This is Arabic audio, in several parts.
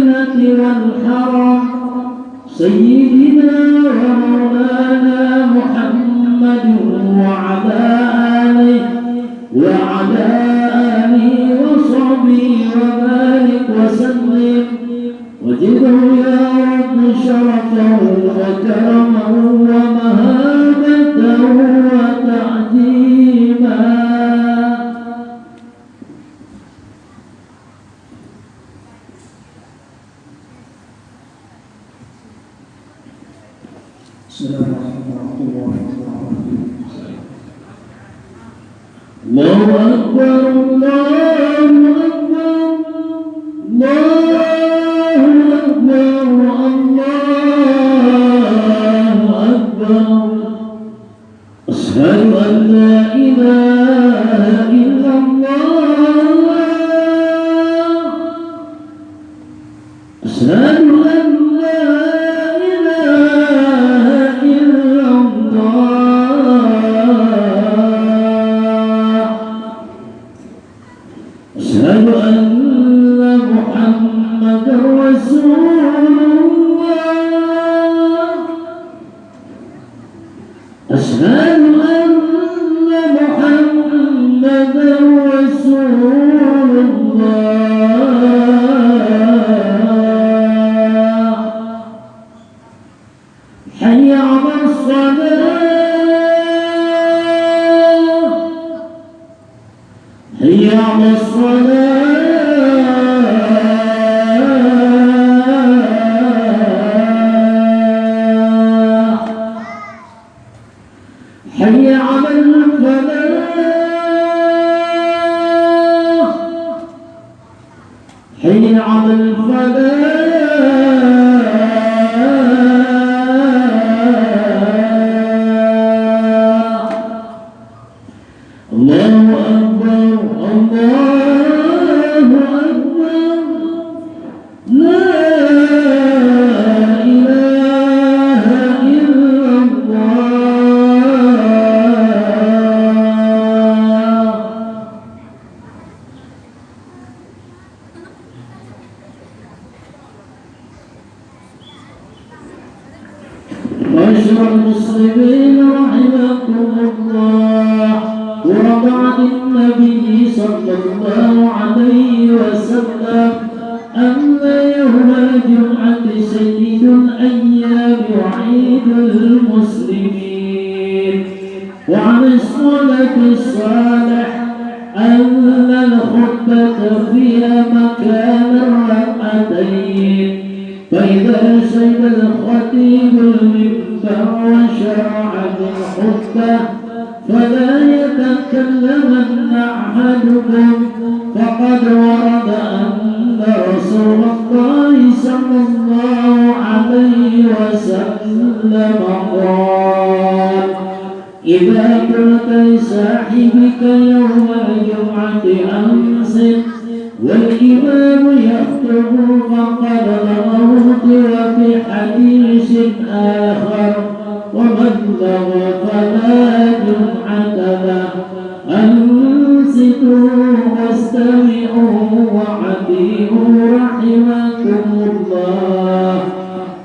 والمدينة والحرم سيدنا ومولانا الله أكبر الله أكبر الله أكبر أشهد أن لا إله إلا الله حي على الصلاة حي حي الفلاح؟ النبي صلى الله عليه وسلم أن يوم الجمعة سيد الأيام وعيد المسلمين. وعن الصلاة الصالح أن الخطبة فيها مكان الركعتين. فإذا شهد الخطيب المنبر وشرع بالخطبة فلا يتكلمن أحدكم فقد ورد أن رسول الله صلى الله عليه وسلم قال إذا قلت لصاحبك يوم الجمعة أنصت والإمام يخطب فقد لغوت وفي حديث آخر ومن لغى فلا جمعة له. أنصتوا واستمعوا وعديوا رحمكم الله.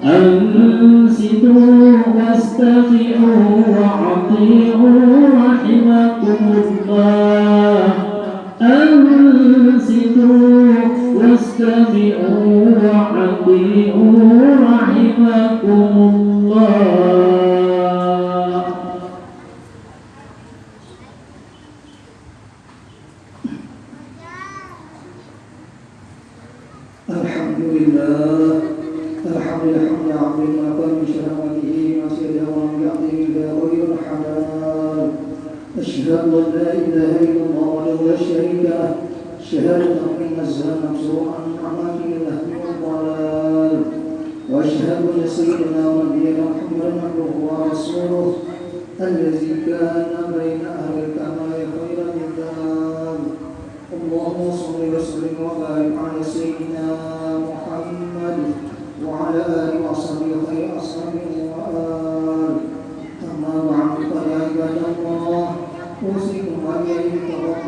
أنصتوا واستمعوا وعطيعوا رحمكم الله. أنصتوا واستمعوا وعطيعوا رحمكم الله. شريك له شهادة أن نزها مبزوعا عن الأهل والضلال. وأشهد أن سيدنا ونبينا محمدا عبده ورسوله الذي كان بين أهل الكمال خير الكتاب اللهم صل وسلم وبارك على سيدنا محمد وعلى آله وصحبه خير أصحابه وآله أما بعد فيا عباد الله. أوصيكم وإياكم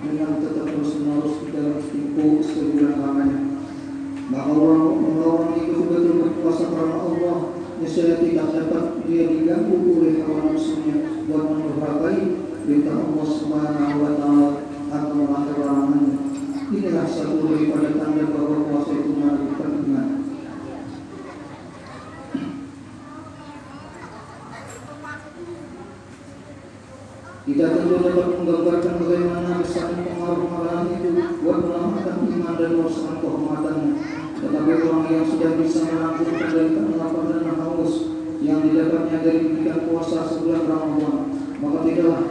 dengan tetap terus menerus dalam tipu sebulan lamanya. Maka orang-orang itu betul berpuasa karena Allah Niscaya tidak dapat dia diganggu oleh hawa nafsunya buat mendurhakai perintah Allah Subhanahu wa taala atau melanggar larangannya. Inilah satu daripada tanda bahwa puasa itu menunjukkan iman. Kita tentu dapat menggambarkan bagaimana besar pengaruh makanan itu buat menyelamatkan iman dan merusakan kehormatannya. Tetapi orang yang sudah bisa menampung kendalikan lapar dan haus yang didapatnya dari berikan puasa sebulan Ramadan, maka tidaklah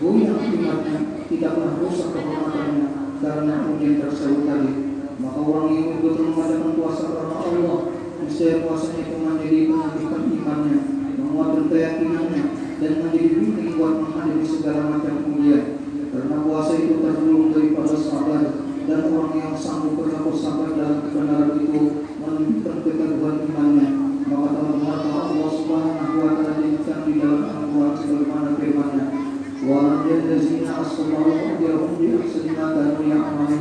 goyang imannya, tidaklah rusak kehormatannya karena ujian tersebut tadi. Maka orang yang betul mengadakan puasa karena Allah, niscaya puasanya itu menjadi menumbuhkan imannya, menguatkan keyakinannya, dan menjadi segala macam ujian. Karena puasa itu tergolong daripada sabar dan orang yang sanggup berlaku sabar dalam kebenaran itu menunjukkan keteguhan imannya. Maka telah Allah Subhanahu wa taala jadikan di dalam Al-Qur'an sebagaimana firman-Nya. Wa alladzina asbaru ajrahum bi ahsani ma kanu.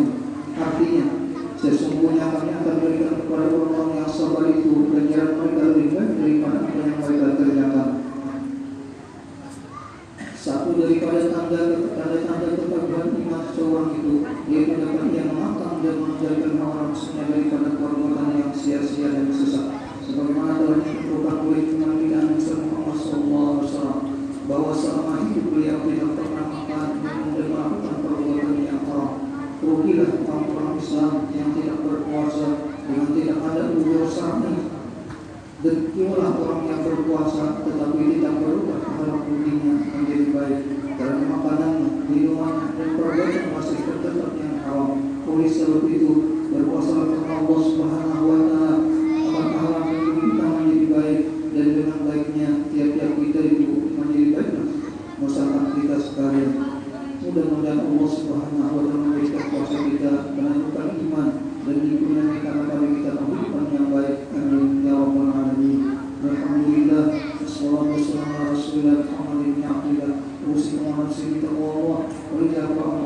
Artinya, sesungguhnya kami akan berikan kepada orang-orang yang sabar itu ganjaran mereka lebih baik daripada apa yang mereka kerjakan satu daripada tanda tanda-tanda ketakuan iman seorang itu yaitu dapat ia mengatang dan menjadikan hawa nafsunya daripada perbuatan yang sia-sia dan sesat. Sebagaimana ditentukan oleh iman kita Nabi Muhammad SAW bahwa selama hidup beliau tidak pernah makan dan melakukan perbuatan yang haram. Rugilah orang-orang Islam yang tidak berpuasa dengan tidak ada uzur syar'i Demikianlah orang yang berpuasa tetapi tidak berubah dalam budinya menjadi baik karena makanannya, minumannya, dan perbuatan masih tetap yang haram. Oleh sebab itu, berpuasa karena Allah Subhanahu wa taala akan menghalangi kita menjadi baik dan dengan baiknya tiap-tiap kita itu menjadi baik. Masakan kita sekalian. Mudah-mudahan Allah Subhanahu wa taala memberikan puasa kita menentukan iman dan dikurniakan kepada kita kehidupan yang baik. Amin ya rabbal alamin. Alhamdulillah. Wassalatu wassalamu ala yang akan kita Allah, berjaga-jaga.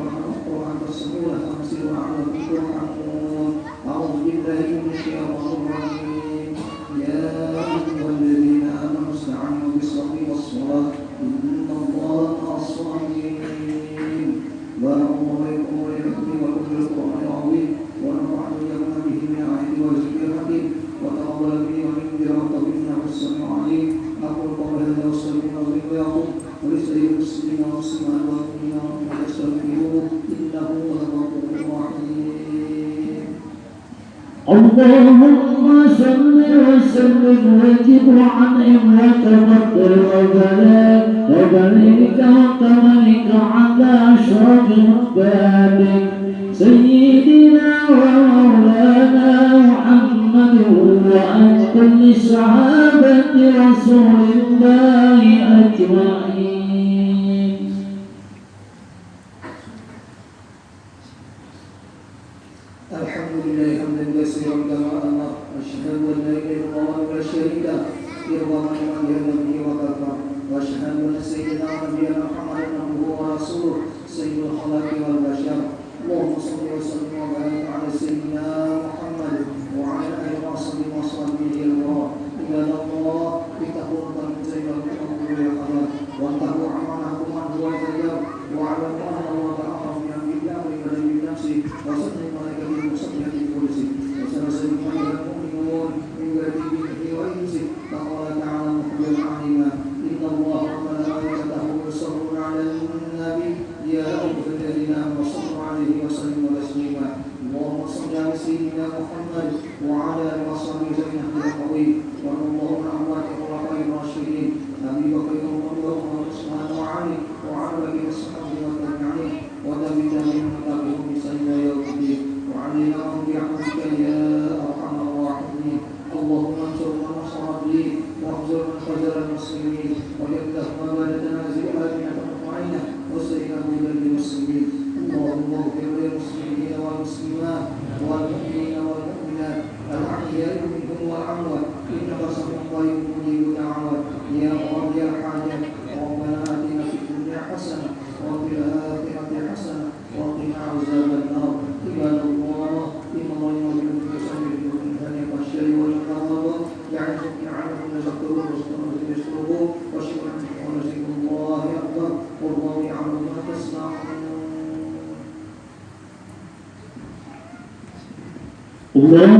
اللهم صل وسلم وجب عنهم وتفضل وبلاء وبلغك وكرمك على أشرف عبادك سيدنا ومولانا محمد وعن كل صحابة رسول الله أجمعين الحمد لله حمدا كثيرا كما أمر أشهد أن لا إله إلا الله ولا شريك له إرضاء لمن جهل به وكفر وأشهد أن سيدنا ونبينا محمدا عبده ورسوله سيد الخلق والبشر. اللهم صل وسلم وبارك على سيدنا محمد وعلى آله وصحبه وصحبه الله عباد الله اتقوا الله زين الأمور والخير واتقوا أمانكم من هو واعلموا الله وعلى وصحبه زين القوي وارض اللهم عن أموات الخلفاء الراشدين. أبي بكر وعمر وعثمان وعلي وعلى آله وصحبه والتابعين وتابع تابعين وتابعهم إلى يوم الدين وعلينا برحمتك يا أرحم الراحمين. اللهم انصر من نصر الدين واخذل من خذل المسلمين. ويفتح مبادة تنازل آمنة مطمئنة وسيئة هدى للمسلمين اللهم اغفر للمسلمين والمسلمات. الله